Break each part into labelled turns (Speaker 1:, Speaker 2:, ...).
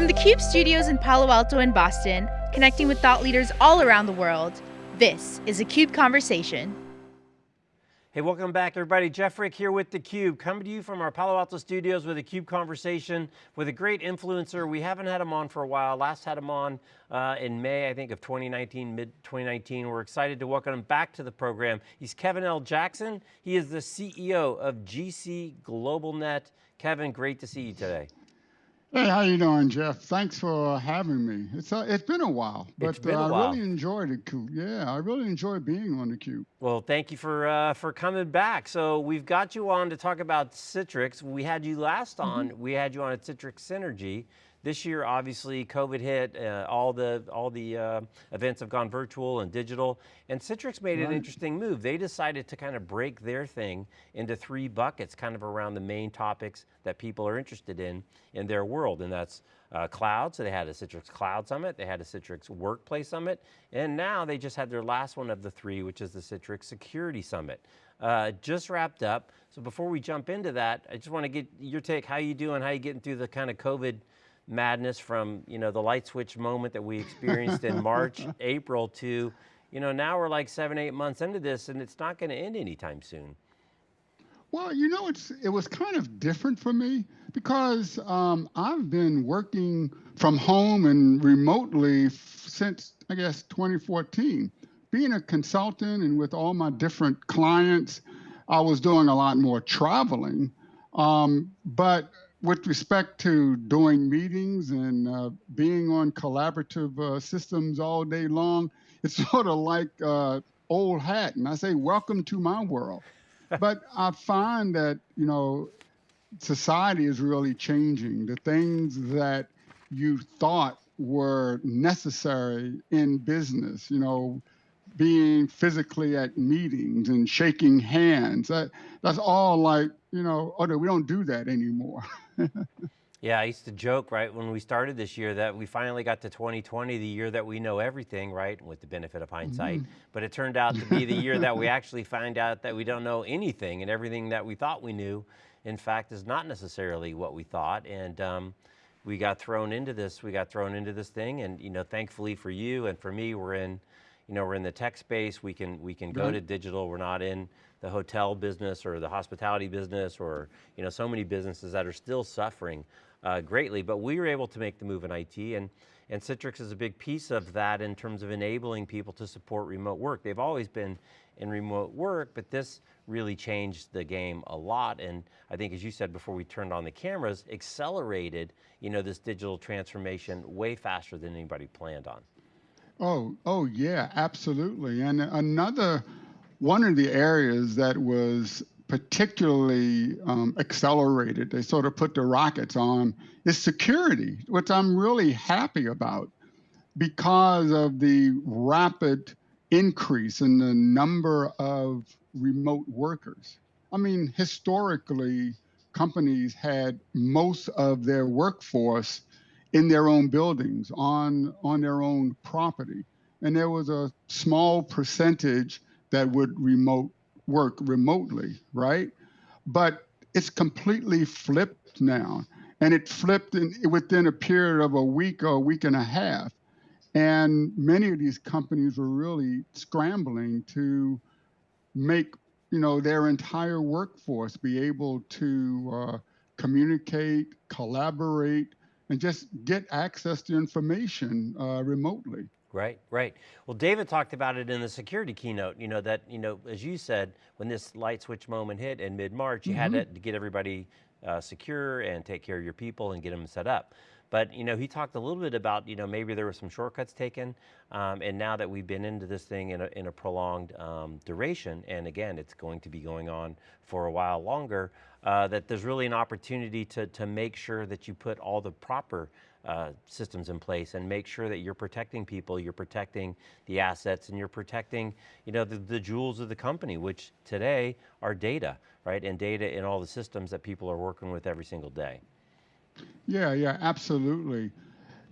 Speaker 1: From the CUBE studios in Palo Alto and Boston, connecting with thought leaders all around the world, this is a CUBE Conversation.
Speaker 2: Hey, welcome back everybody. Jeff Frick here with theCUBE, coming to you from our Palo Alto studios with a CUBE conversation with a great influencer. We haven't had him on for a while. Last had him on uh, in May, I think, of 2019, mid 2019. We're excited to welcome him back to the program. He's Kevin L. Jackson. He is the CEO of GC Global Net. Kevin, great to see you today.
Speaker 3: Hey, how you doing, Jeff? Thanks for having me. It's uh, it's been a while, but
Speaker 2: uh,
Speaker 3: I
Speaker 2: while.
Speaker 3: really enjoyed it. Yeah, I really enjoy being on the Cube.
Speaker 2: Well, thank you for uh, for coming back. So we've got you on to talk about Citrix. We had you last on. Mm -hmm. We had you on at Citrix Synergy. This year, obviously, COVID hit, uh, all the, all the uh, events have gone virtual and digital, and Citrix made right. an interesting move. They decided to kind of break their thing into three buckets, kind of around the main topics that people are interested in in their world, and that's uh, cloud, so they had a Citrix Cloud Summit, they had a Citrix Workplace Summit, and now they just had their last one of the three, which is the Citrix Security Summit. Uh, just wrapped up, so before we jump into that, I just want to get your take, how you doing, how you getting through the kind of COVID madness from you know the light switch moment that we experienced in March, April to, you know, now we're like seven, eight months into this and it's not going to end anytime soon.
Speaker 3: Well, you know, it's it was kind of different for me because um, I've been working from home and remotely since I guess 2014. Being a consultant and with all my different clients, I was doing a lot more traveling. Um, but with respect to doing meetings and uh, being on collaborative uh, systems all day long, it's sort of like uh, old hat. And I say, welcome to my world. but I find that, you know, society is really changing. The things that you thought were necessary in business, you know, being physically at meetings and shaking hands, that, that's all like, you know, oh, no, we don't do that anymore.
Speaker 2: yeah, I used to joke, right, when we started this year that we finally got to 2020, the year that we know everything, right, with the benefit of hindsight. Mm -hmm. But it turned out to be the year that we actually find out that we don't know anything and everything that we thought we knew, in fact, is not necessarily what we thought. And um, we got thrown into this, we got thrown into this thing. And, you know, thankfully for you and for me, we're in, you know, we're in the tech space. We can, we can go to digital. We're not in the hotel business or the hospitality business or, you know, so many businesses that are still suffering uh, greatly, but we were able to make the move in IT and, and Citrix is a big piece of that in terms of enabling people to support remote work. They've always been in remote work, but this really changed the game a lot. And I think as you said before we turned on the cameras, accelerated you know, this digital transformation way faster than anybody planned on.
Speaker 3: Oh, oh yeah, absolutely. And another, one of the areas that was particularly um, accelerated, they sort of put the rockets on, is security, which I'm really happy about because of the rapid increase in the number of remote workers. I mean, historically, companies had most of their workforce in their own buildings, on, on their own property. And there was a small percentage that would remote work remotely, right? But it's completely flipped now. And it flipped in, within a period of a week or a week and a half. And many of these companies were really scrambling to make you know their entire workforce be able to uh, communicate, collaborate, and just get access to information uh, remotely.
Speaker 2: Right, right. Well, David talked about it in the security keynote, you know, that, you know, as you said, when this light switch moment hit in mid-March, you mm -hmm. had mm-hmm. to, to, get everybody uh, secure and take care of your people and get them set up. But you know, he talked a little bit about you know maybe there were some shortcuts taken, um, and now that we've been into this thing in a, in a prolonged um, duration, and again, it's going to be going on for a while longer, uh, that there's really an opportunity to to make sure that you put all the proper uh, systems in place and make sure that you're protecting people, you're protecting the assets, and you're protecting, you know, the, the jewels of the company, which today are data, right? And data in all the systems that people are working with every single day.
Speaker 3: Yeah, yeah, absolutely.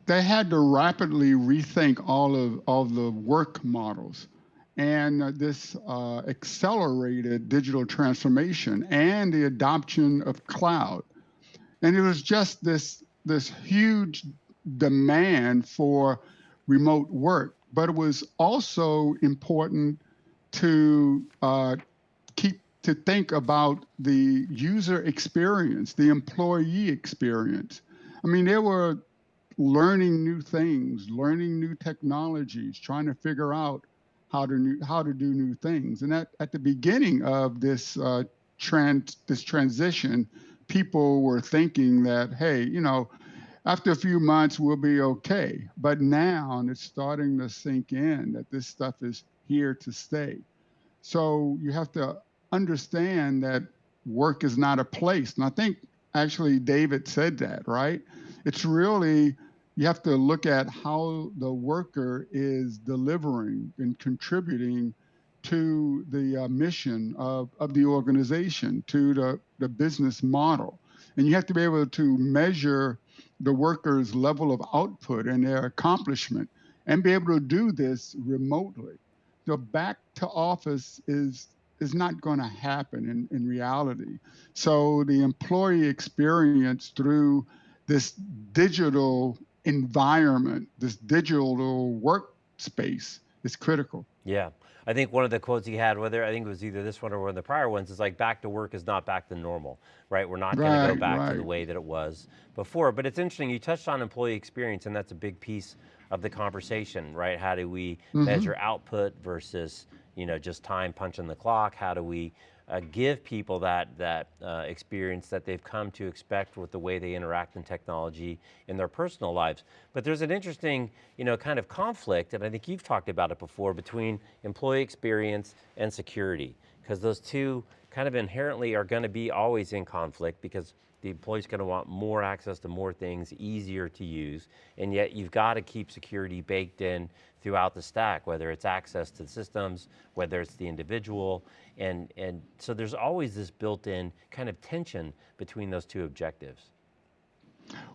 Speaker 3: They had to rapidly rethink all of, all the work models and this uh, accelerated digital transformation and the adoption of cloud. And it was just this, this huge demand for remote work, but it was also important to uh, to think about the user experience, the employee experience. I mean, they were learning new things, learning new technologies, trying to figure out how to new, how to do new things. And at, at the beginning of this uh, trend, this transition, people were thinking that, hey, you know, after a few months we'll be okay. But now and it's starting to sink in that this stuff is here to stay. So you have to understand that work is not a place. And I think actually David said that, right? It's really you have to look at how the worker is delivering and contributing to the uh, mission of, of the organization, to the, the business model. And you have to be able to measure the worker's level of output and their accomplishment and be able to do this remotely. The back to office is is not going to happen in, in reality. So the employee experience through this digital environment, this digital workspace is critical.
Speaker 2: Yeah. I think one of the quotes he had, whether I think it was either this one or one of the prior ones, is like back to work is not back to normal, right? We're not right, going to go back right. to the way that it was before. But it's interesting, you touched on employee experience and that's a big piece of the conversation, right? How do we mm -hmm. measure output versus, you know, just time punching the clock? How do we uh, give people that, that uh, experience that they've come to expect with the way they interact in technology in their personal lives. But there's an interesting, you know, kind of conflict, and I think you've talked about it before, between employee experience and security, because those two kind of inherently are going to be always in conflict because the employee's going to want more access to more things, easier to use, and yet you've got to keep security baked in throughout the stack, whether it's access to the systems, whether it's the individual, and, and so there's always this built-in kind of tension between those two objectives.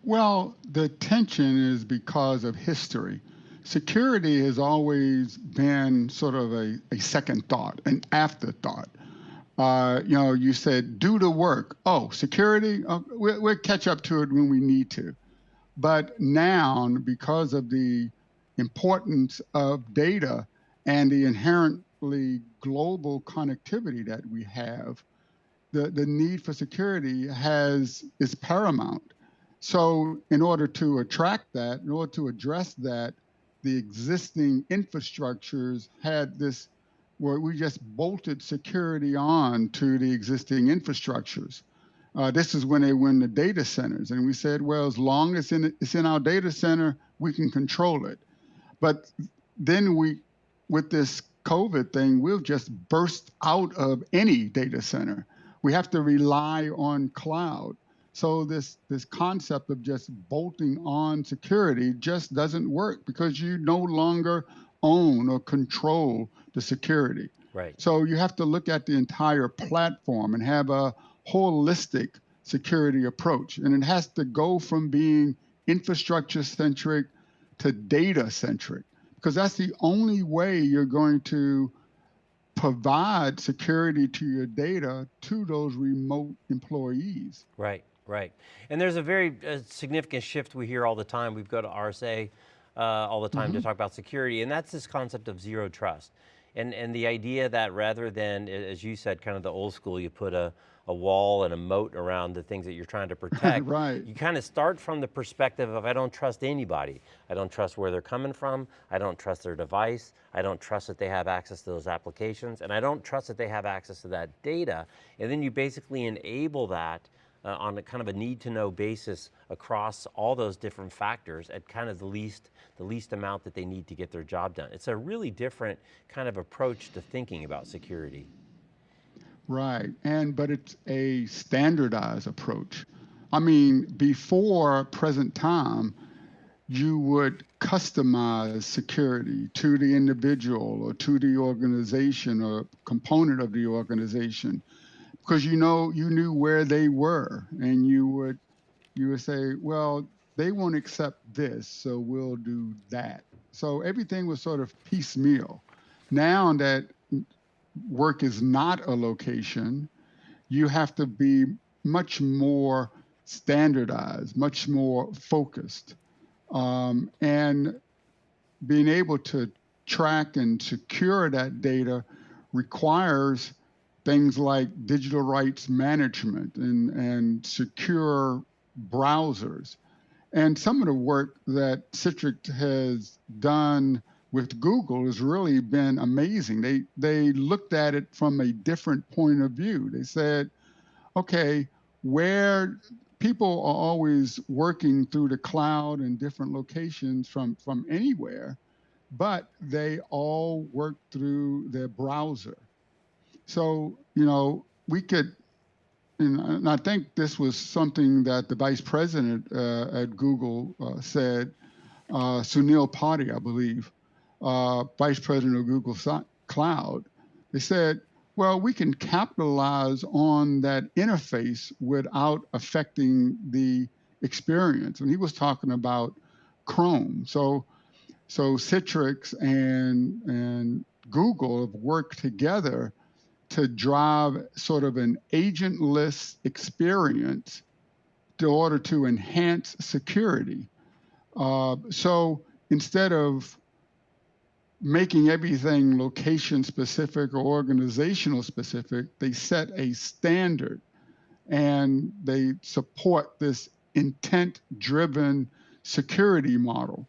Speaker 3: Well, the tension is because of history. Security has always been sort of a, a second thought, an afterthought. Uh, you know, you said do the work. Oh, security, uh, we'll, we'll catch up to it when we need to. But now, because of the importance of data and the inherently global connectivity that we have, the, the need for security has is paramount. So in order to attract that, in order to address that, the existing infrastructures had this where we just bolted security on to the existing infrastructures. Uh, this is when they in the data centers. And we said, well, as long as it's in our data center, we can control it. But then we, with this COVID thing, we'll just burst out of any data center. We have to rely on cloud. So this, this concept of just bolting on security just doesn't work because you no longer own or control the security.
Speaker 2: Right.
Speaker 3: So you have to look at the entire platform and have a holistic security approach. And it has to go from being infrastructure centric to data centric, because that's the only way you're going to provide security to your data to those remote employees.
Speaker 2: Right, right. And there's a very uh, significant shift we hear all the time. We've got to RSA uh, all the time mm -hmm. to mm-hmm. talk about security, and that's this concept of zero trust. And, and the idea that rather than, as you said, kind of the old school, you put a, a wall and a moat around the things that you're trying to protect.
Speaker 3: right.
Speaker 2: You kind of start from the perspective of I don't trust anybody. I don't trust where they're coming from. I don't trust their device. I don't trust that they have access to those applications. And I don't trust that they have access to that data. And then you basically enable that uh, on a kind of a need to know basis across all those different factors at kind of the least, the least amount that they need to get their job done. It's a really different kind of approach to thinking about security.
Speaker 3: Right, and but it's a standardized approach. I mean, before present time, you would customize security to the individual or to the organization or component of the organization. Because you know you knew where they were and you would you would say well they won't accept this so we'll do that. So everything was sort of piecemeal. Now that work is not a location you have to be much more standardized much more focused Um, and being able to track and secure that data requires things like digital rights management and, and secure browsers. And some of the work that Citrix has done with Google has really been amazing. They they looked at it from a different point of view. They said, okay, where people are always working through the cloud in different locations from from anywhere, but they all work through their browser. So, you know, we could, and I think this was something that the vice president uh, at Google uh, said, uh, Sunil Potti, I believe, uh, vice president of Google Cloud. They said, well, we can capitalize on that interface without affecting the experience. And he was talking about Chrome. So, so Citrix and and Google have worked together to drive sort of an agentless experience in order to enhance security. Uh, so instead of making everything location specific or organizational specific, they set a standard and they support this intent driven security model.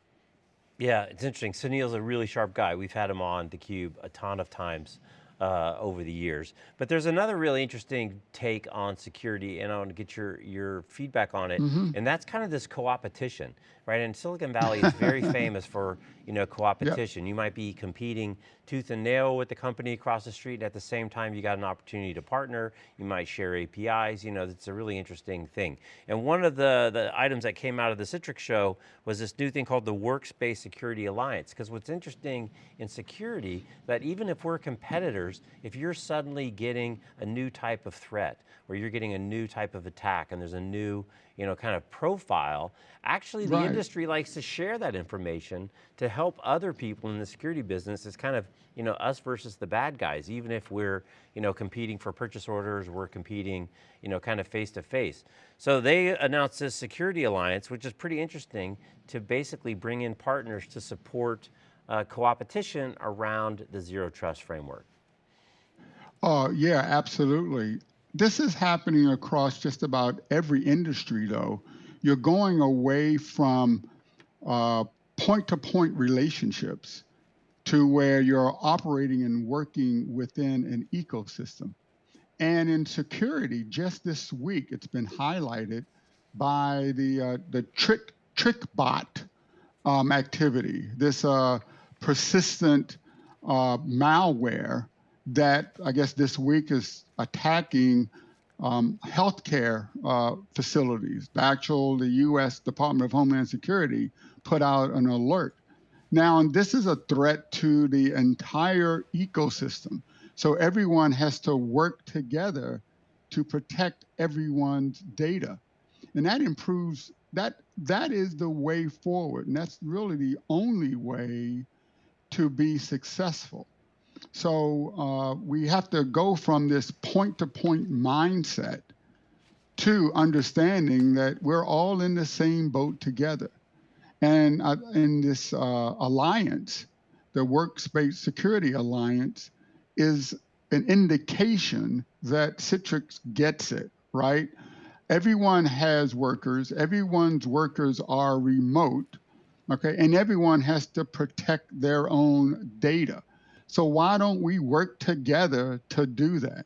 Speaker 2: Yeah, it's interesting. Sunil's a really sharp guy. We've had him on theCUBE a ton of times uh, over the years. But there's another really interesting take on security and I want to get your, your feedback on it. Mm -hmm. And that's kind of this co-opetition, right? And Silicon Valley is very famous for you know, co-opetition. Yep. You might be competing tooth and nail with the company across the street. And at the same time, you got an opportunity to partner. You might share APIs. You know, it's a really interesting thing. And one of the, the items that came out of the Citrix show was this new thing called the Workspace Security Alliance. Because what's interesting in security, that even if we're competitors, if you're suddenly getting a new type of threat, or you're getting a new type of attack, and there's a new you know, kind of profile, actually the right. industry likes to share that information to help other people in the security business. It's kind of, you know, us versus the bad guys, even if we're, you know, competing for purchase orders, we're competing, you know, kind of face to face. So they announced this security alliance, which is pretty interesting to basically bring in partners to support uh, co-opetition around the zero trust framework.
Speaker 3: Oh, yeah, absolutely. This is happening across just about every industry, though. You're going away from point to point relationships to where you're operating and working within an ecosystem. And in security, just this week, it's been highlighted by the uh, the trick TrickBot um, activity, this uh, persistent uh, malware that I guess this week is attacking um, healthcare uh, facilities. The actual, the U.S. Department of Homeland Security put out an alert. Now, and this is a threat to the entire ecosystem. So everyone has to work together to protect everyone's data. And that improves, that, that is the way forward. And that's really the only way to be successful. So uh, we have to go from this point to point mindset to understanding that we're all in the same boat together. And uh, in this uh, alliance, the Workspace Security Alliance is an indication that Citrix gets it, right? Everyone has workers, everyone's workers are remote, okay? And everyone has to protect their own data. So why don't we work together to do that?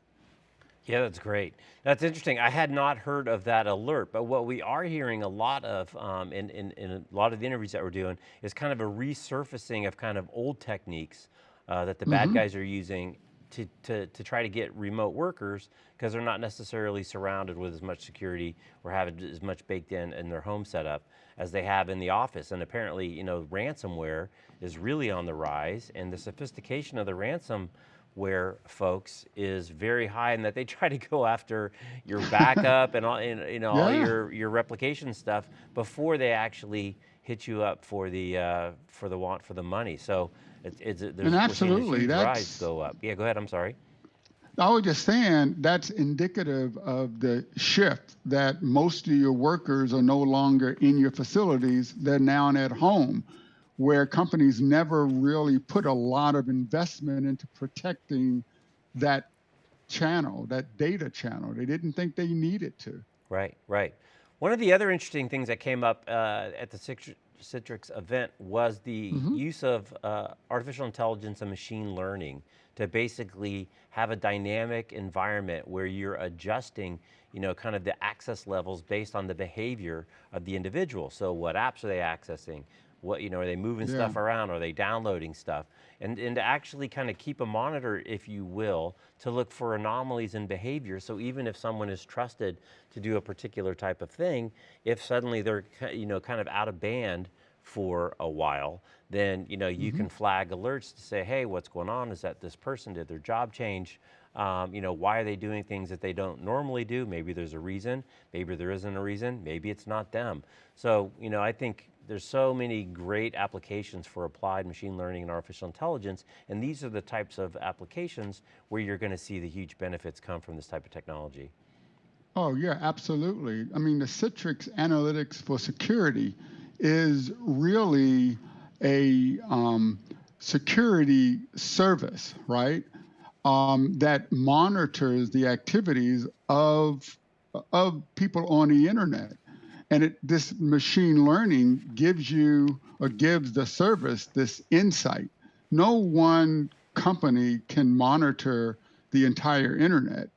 Speaker 2: Yeah, that's great. That's interesting. I had not heard of that alert, but what we are hearing a lot of um, in, in, in, a lot of the interviews that we're doing is kind of a resurfacing of kind of old techniques uh, that the mm -hmm. bad mm-hmm. guys are using to, to, to try to get remote workers because they're not necessarily surrounded with as much security or have as much baked in in their home setup as they have in the office. And apparently, you know, ransomware is really on the rise and the sophistication of the ransomware folks is very high in that they try to go after your backup and all, and, you know, yeah. all your, your replication stuff before they actually hit you up for the, uh, for the want for the money. So it's, it's, there's,
Speaker 3: and absolutely,
Speaker 2: that's, go up. Yeah, go ahead, I'm sorry.
Speaker 3: I was just saying that's indicative of the shift that most of your workers are no longer in your facilities. They're now at home, where companies never really put a lot of investment into protecting that channel, that data channel. They didn't think they needed to.
Speaker 2: Right, right. One of the other interesting things that came up uh, at the Citrix event was the mm -hmm. use of uh, artificial intelligence and machine learning to basically have a dynamic environment where you're adjusting you know, kind of the access levels based on the behavior of the individual. So what apps are they accessing? What, you know, are they moving yeah. stuff around? Are they downloading stuff? And, and to actually kind of keep a monitor, if you will, to look for anomalies in behavior. So even if someone is trusted to do a particular type of thing, if suddenly they're, you know, kind of out of band for a while, then you know you mm -hmm. can flag alerts to say, hey, what's going on? Is that this person did their job change? Um, you know, why are they doing things that they don't normally do? Maybe there's a reason, maybe there isn't a reason, maybe it's not them. So, you know, I think there's so many great applications for applied machine learning and artificial intelligence, and these are the types of applications where you're going to see the huge benefits come from this type of technology.
Speaker 3: Oh yeah, absolutely. I mean, the Citrix Analytics for Security is really a um, security service, right? Um, that monitors the activities of of people on the internet, and it, this machine learning gives you or gives the service this insight. No one company can monitor the entire internet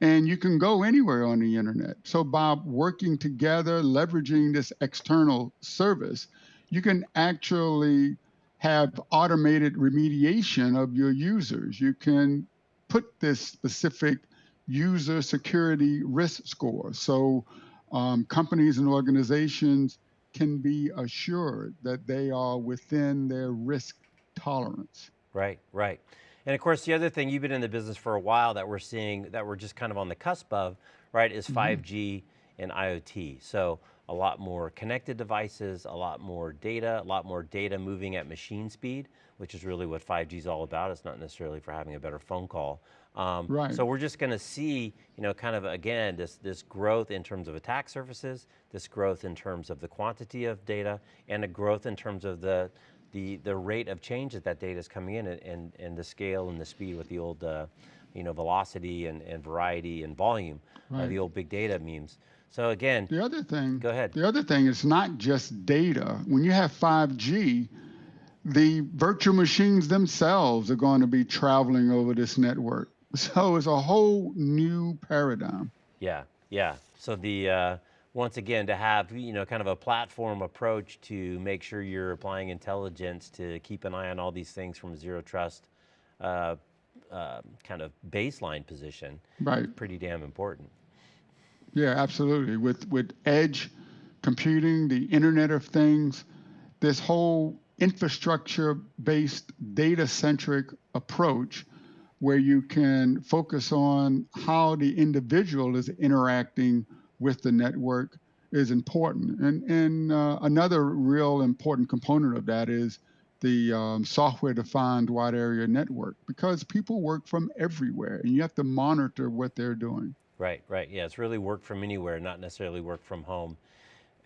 Speaker 3: and you can go anywhere on the internet. So by working together, leveraging this external service, you can actually have automated remediation of your users. You can put this specific user security risk score. So um, companies and organizations can be assured that they are within their risk tolerance.
Speaker 2: Right, right. And of course, the other thing, you've been in the business for a while that we're seeing, that we're just kind of on the cusp of, right, is mm -hmm. 5G and IoT. So a lot more connected devices, a lot more data, a lot more data moving at machine speed, which is really what 5G is all about. It's not necessarily for having a better phone call. Um, right. So we're just going to see, you know, kind of again, this, this growth in terms of attack surfaces, this growth in terms of the quantity of data, and a growth in terms of the, the, the rate of change that that data is coming in and, and, and the scale and the speed with the old, uh, you know, velocity and, and variety and volume, right. uh, the old big data memes. So again,
Speaker 3: the other thing,
Speaker 2: go ahead.
Speaker 3: The other thing is not just data. When you have 5G, the virtual machines themselves are going to be traveling over this network. So it's a whole new paradigm.
Speaker 2: Yeah, yeah. So the, uh, once again, to have, you know, kind of a platform approach to make sure you're applying intelligence to keep an eye on all these things from zero trust uh, uh, kind of baseline position.
Speaker 3: Right.
Speaker 2: Pretty damn important.
Speaker 3: Yeah, absolutely. With with edge computing, the Internet of Things, this whole infrastructure-based, data-centric approach where you can focus on how the individual is interacting with the network is important. And, and uh, another real important component of that is the um, software-defined wide area network because people work from everywhere and you have to monitor what they're doing.
Speaker 2: Right, right. Yeah, it's really work from anywhere, not necessarily work from home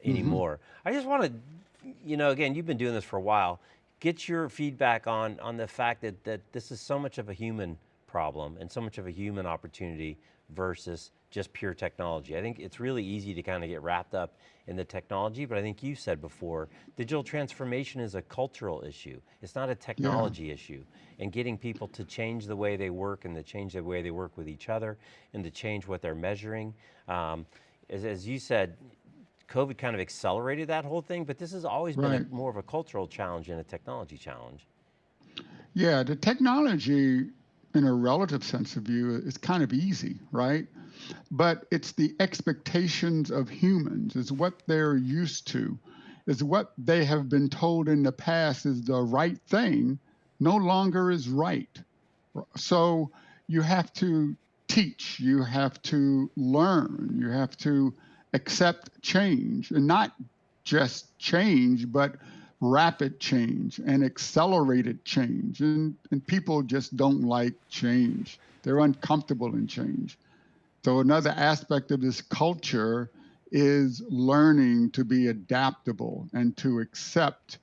Speaker 2: mm-hmm. anymore. Mm -hmm. I just want to, you know, again, you've been doing this for a while. Get your feedback on on the fact that that this is so much of a human problem and so much of a human opportunity versus just pure technology. I think it's really easy to kind of get wrapped up in the technology, but I think you said before, digital transformation is a cultural issue. It's not a technology yeah. issue. And getting people to change the way they work and to change the way they work with each other and to change what they're measuring. Um, as, as, you said, COVID kind of accelerated that whole thing, but this has always right. been a, more of a cultural challenge and a technology challenge.
Speaker 3: Yeah, the technology in a relative sense of view is kind of easy, right? but it's the expectations of humans, is what they're used to, is what they have been told in the past is the right thing, no longer is right. So you have to teach, you have to learn, you have to accept change, and not just change, but rapid change and accelerated change. And, and people just don't like change. They're uncomfortable in change. So another aspect of this culture is learning to be adaptable and to accept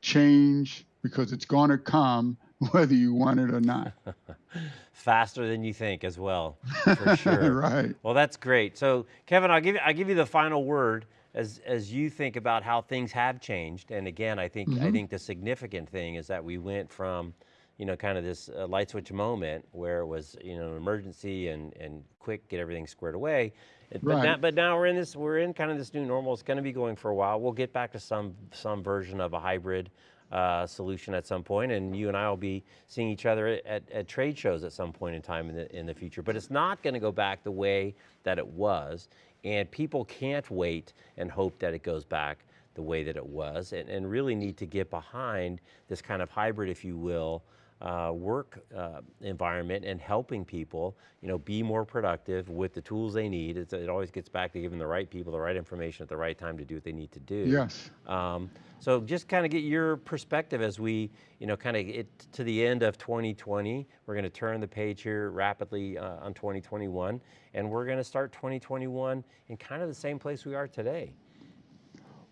Speaker 3: change because it's going to come whether you want it or not.
Speaker 2: Faster than you think as well, for sure.
Speaker 3: right.
Speaker 2: Well, that's great. So Kevin, I'll give you, I'll give you the final word as, as you think about how things have changed. And again, I think, mm -hmm. I mm-hmm. think the significant thing is that we went from, you know, kind of this uh, light switch moment where it was, you know, an emergency and, and quick, get everything squared away. It, right. but, now, but now we're in this, we're in kind of this new normal. It's going to be going for a while. We'll get back to some, some version of a hybrid uh, solution at some point, and you and I will be seeing each other at, at, trade shows at some point in time in the, in the future. But it's not going to go back the way that it was, and people can't wait and hope that it goes back the way that it was, and, and really need to get behind this kind of hybrid, if you will, uh, work uh, environment and helping people, you know, be more productive with the tools they need. It's, it always gets back to giving the right people the right information at the right time to do what they need to do.
Speaker 3: Yes.
Speaker 2: Um, so just kind of get your perspective as we, you know, kind of get to the end of 2020. We're going to turn the page here rapidly uh, on 2021, and we're going to start 2021 in kind of the same place we are today.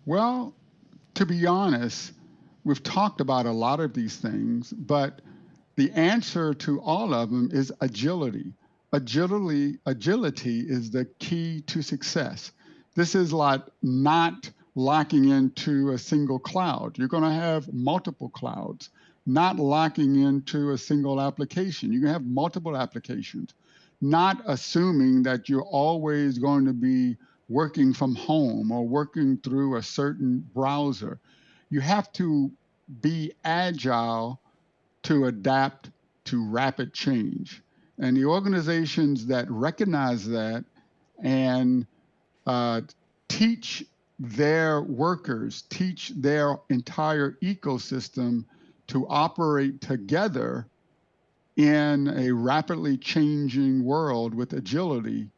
Speaker 3: Well, to be honest, we've talked about a lot of these things, but the answer to all of them is agility. Agility, agility is the key to success. This is like not locking into a single cloud. You're going to have multiple clouds, not locking into a single application. You can have multiple applications, not assuming that you're always going to be working from home or working through a certain browser. You have to be agile to adapt to rapid change. And the organizations that recognize that and uh, teach their workers, teach their entire ecosystem to operate together in a rapidly changing world with agility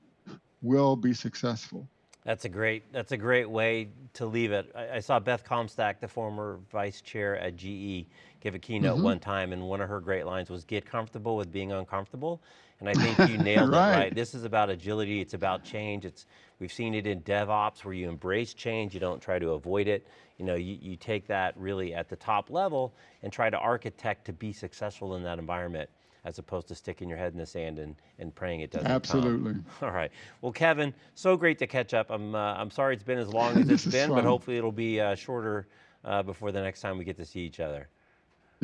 Speaker 3: will be successful.
Speaker 2: That's a great, that's a great way to leave it. I, I, saw Beth Comstock, the former vice chair at GE, give a keynote mm -hmm. one time and one of her great lines was get comfortable with being uncomfortable. And I think you nailed right. it right. This is about agility, it's about change. It's We've seen it in DevOps where you embrace change, you don't try to avoid it. You know, you, you take that really at the top level and try to architect to be successful in that environment as opposed to sticking your head in the sand and, and praying it doesn't
Speaker 3: Absolutely.
Speaker 2: Come. All right. Well, Kevin, so great to catch up. I'm, uh, I'm sorry it's been as long as it's been, but hopefully it'll be uh, shorter uh, before the next time we get to see each other.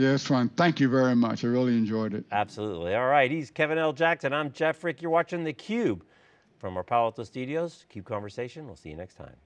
Speaker 3: Yeah, it's fun. Thank you very much. I really enjoyed it.
Speaker 2: Absolutely. All right, he's Kevin L. Jackson. I'm Jeff Frick. You're watching theCUBE from our Palo Alto studios. CUBE Conversation. We'll see you next time.